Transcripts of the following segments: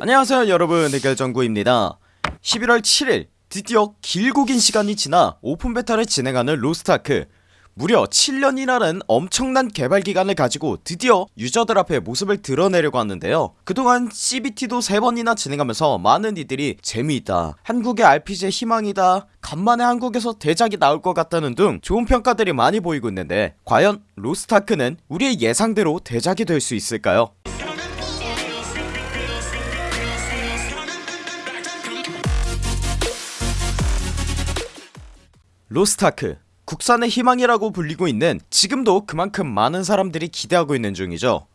안녕하세요 여러분. 대결정구입니다. 11월 7일 드디어 길고 긴 시간이 지나 오픈 베타를 진행하는 로스트아크. 무려 7년이라는 엄청난 개발기간을 가지고 드디어 유저들 앞에 모습을 드러내려고 하는데요. 그동안 CBT도 3번이나 진행하면서 많은 이들이 재미있다 한국의 RPG의 희망이다 간만에 한국에서 대작이 나올 것 같다는 등 좋은 평가들이 많이 보이고 있는데 과연 로스트아크는 우리의 예상대로 대작이 될 수 있을까요? 로스트아크 국산의 희망이라고 불리고 있는 지금도 그만큼 많은 사람들이 기대하고 있는 중이죠.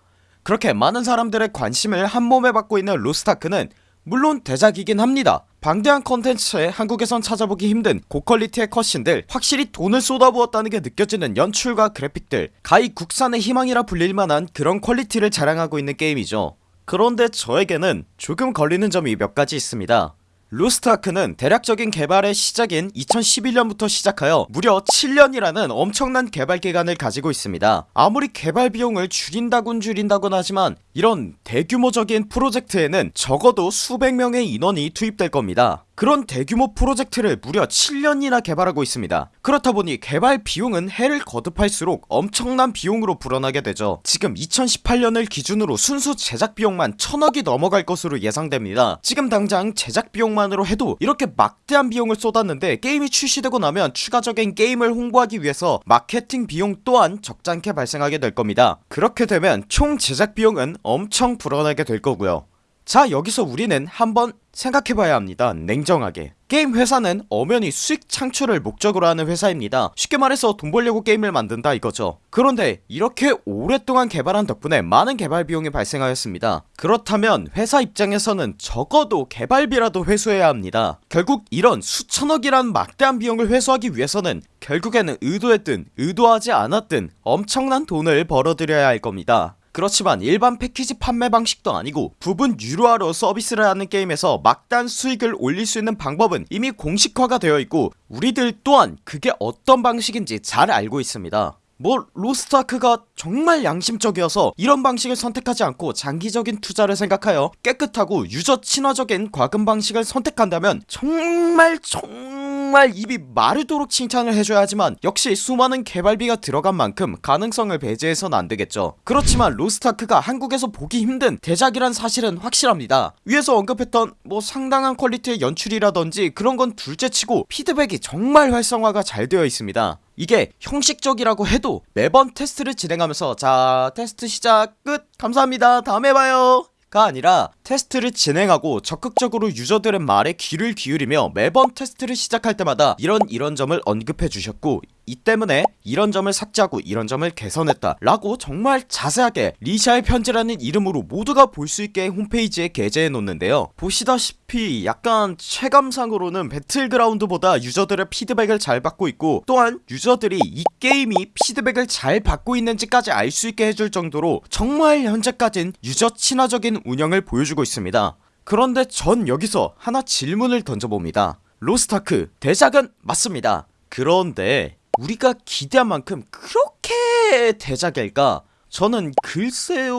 그렇게 많은 사람들의 관심을 한몸에 받고 있는 로스트아크는 물론 대작이긴 합니다. 방대한 컨텐츠에 한국에선 찾아보기 힘든 고퀄리티의 cutscene들 확실히 돈을 쏟아부었다는 게 느껴지는 연출과 그래픽들 가히 국산의 희망이라 불릴만한 그런 퀄리티를 자랑하고 있는 게임이죠. 그런데 저에게는 조금 걸리는 점이 몇 가지 있습니다 루스트아크는 대략적인 개발의 시작인 2011년부터 시작하여 무려 7년이라는 엄청난 개발 기간을 가지고 있습니다. 아무리 개발 비용을 줄인다곤 줄인다곤 하지만 이런 대규모적인 프로젝트에는 적어도 수백 명의 인원이 투입될 겁니다 그런 대규모 프로젝트를 무려 7년이나 개발하고 있습니다. 그렇다보니 개발 비용은 해를 거듭할수록 엄청난 비용으로 불어나게 되죠. 지금 2018년을 기준으로 순수 제작 비용만 천억이 넘어갈 것으로 예상됩니다. 지금 당장 제작 비용만으로 해도 이렇게 막대한 비용을 쏟았는데 게임이 출시되고 나면 추가적인 게임을 홍보하기 위해서 마케팅 비용 또한 적잖게 발생하게 될 겁니다. 그렇게 되면 총 제작 비용은 엄청 불어나게 될 거고요 자 여기서 우리는 한번 생각해봐야 합니다. 냉정하게. 게임 회사는 엄연히 수익 창출을 목적으로 하는 회사입니다. 쉽게 말해서 돈 벌려고 게임을 만든다 이거죠. 그런데 이렇게 오랫동안 개발한 덕분에 많은 개발 비용이 발생하였습니다. 그렇다면 회사 입장에서는 적어도 개발비라도 회수해야 합니다. 결국 이런 수천억이란 막대한 비용을 회수하기 위해서는 결국에는 의도했든 의도하지 않았든 엄청난 돈을 벌어들여야 할 겁니다 그렇지만 일반 패키지 판매 방식도 아니고 부분 유료화로 서비스를 하는 게임에서 막단 수익을 올릴 수 있는 방법은 이미 공식화가 되어 있고 우리들 또한 그게 어떤 방식인지 잘 알고 있습니다. 뭐 로스트아크가 정말 양심적이어서 이런 방식을 선택하지 않고 장기적인 투자를 생각하여 깨끗하고 유저 친화적인 과금 방식을 선택한다면 정말 정말 입이 마르도록 칭찬을 해줘야 하지만 역시 수많은 개발비가 들어간 만큼 가능성을 배제해선 안되겠죠. 그렇지만 로스트아크가 한국에서 보기 힘든 대작이란 사실은 확실합니다. 위에서 언급했던 뭐 상당한 퀄리티의 연출이라던지 그런 건 둘째치고 피드백이 정말 활성화가 잘 되어 있습니다. 이게 형식적이라고 해도 매번 테스트를 진행하면서 자 테스트 시작 끝! 감사합니다. 다음에 봐요! 가 아니라 테스트를 진행하고 적극적으로 유저들의 말에 귀를 기울이며 매번 테스트를 시작할 때마다 이런 이런 점을 언급해 주셨고 이 때문에 이런 점을 삭제하고 이런 점을 개선했다 라고 정말 자세하게 리샤의 편지라는 이름으로 모두가 볼 수 있게 홈페이지에 게재해 놓는데요. 보시다시피 약간 체감상으로는 배틀그라운드보다 유저들의 피드백을 잘 받고 있고 또한 유저들이 이 게임이 피드백을 잘 받고 있는지까지 알 수 있게 해줄 정도로 정말 현재까진 유저 친화적인 운영을 보여주고 있습니다. 그런데 전 여기서 하나 질문을 던져봅니다. 로스타크 대작은 맞습니다. 그런데 우리가 기대한 만큼 그렇게 대작일까? 저는 글쎄요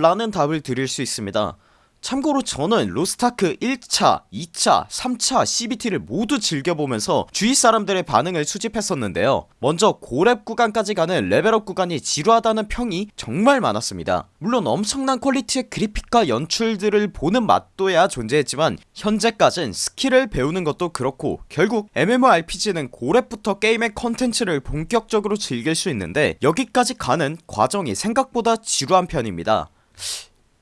라는 답을 드릴 수 있습니다 참고로 저는 로스타크 1차, 2차, 3차 CBT를 모두 즐겨보면서 주위 사람들의 반응을 수집했었는데요. 먼저 고렙 구간까지 가는 레벨업 구간이 지루하다는 평이 정말 많았습니다. 물론 엄청난 퀄리티의 그래픽과 연출들을 보는 맛도야 존재했지만 현재까진 스킬을 배우는 것도 그렇고 결국 MMORPG는 고렙부터 게임의 컨텐츠를 본격적으로 즐길 수 있는데 여기까지 가는 과정이 생각보다 지루한 편입니다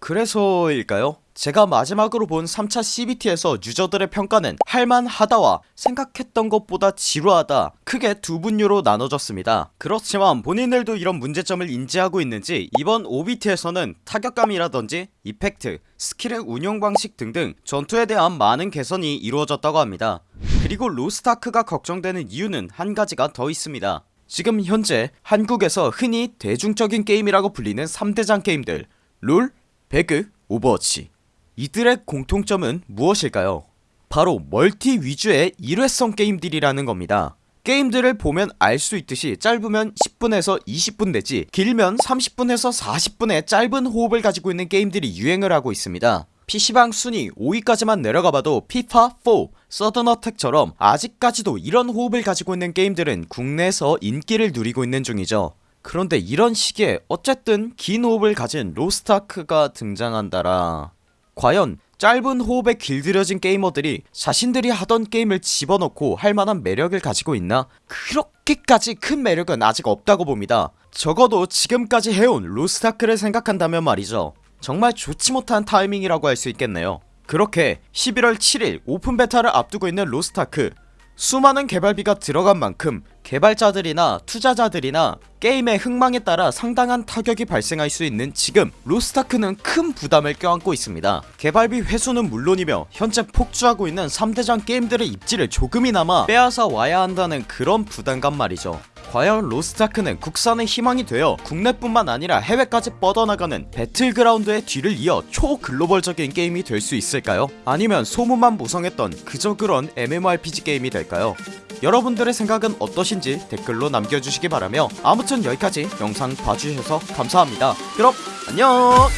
그래서일까요? 제가 마지막으로 본 3차 CBT에서 유저들의 평가는 할만하다와 생각했던 것보다 지루하다 크게 두 분류로 나눠졌습니다. 그렇지만 본인들도 이런 문제점을 인지하고 있는지 이번 OBT에서는 타격감이라던지 이펙트, 스킬의 운용 방식 등등 전투에 대한 많은 개선이 이루어졌다고 합니다. 그리고 로스타크가 걱정되는 이유는 한 가지가 더 있습니다. 지금 현재 한국에서 흔히 대중적인 게임이라고 불리는 3대장 게임들 롤, 배그, 오버워치. 이들의 공통점은 무엇일까요? 바로 멀티 위주의 일회성 게임들이라는 겁니다. 게임들을 보면 알 수 있듯이 짧으면 10분에서 20분 내지 길면 30분에서 40분의 짧은 호흡을 가지고 있는 게임들이 유행을 하고 있습니다. PC방 순위 5위까지만 내려가봐도 피파4, 서든어택처럼 아직까지도 이런 호흡을 가지고 있는 게임들은 국내에서 인기를 누리고 있는 중이죠 그런데 이런 시기에 어쨌든 긴 호흡을 가진 로스트아크가 등장한다라. 과연 짧은 호흡에 길들여진 게이머들이 자신들이 하던 게임을 집어넣고 할만한 매력을 가지고 있나? 그렇게까지 큰 매력은 아직 없다고 봅니다. 적어도 지금까지 해온 로스트아크를 생각한다면 말이죠. 정말 좋지 못한 타이밍이라고 할 수 있겠네요. 그렇게 11월 7일 오픈 베타를 앞두고 있는 로스트아크 수많은 개발비가 들어간 만큼 개발자들이나 투자자들이나 게임의 흥망에 따라 상당한 타격이 발생할 수 있는 지금 로스타크는 큰 부담을 껴안고 있습니다. 개발비 회수는 물론이며 현재 폭주하고 있는 3대장 게임들의 입지를 조금이나마 빼앗아 와야 한다는 그런 부담감 말이죠 과연 로스타크는 국산의 희망이 되어 국내뿐만 아니라 해외까지 뻗어나가는 배틀그라운드의 뒤를 이어 초글로벌적인 게임이 될 수 있을까요? 아니면 소문만 무성했던 그저 그런 MMORPG 게임이 될까요? 여러분들의 생각은 어떠신지 댓글로 남겨주시기 바라며 아무튼 여기까지 영상 봐주셔서 감사합니다 그럼 안녕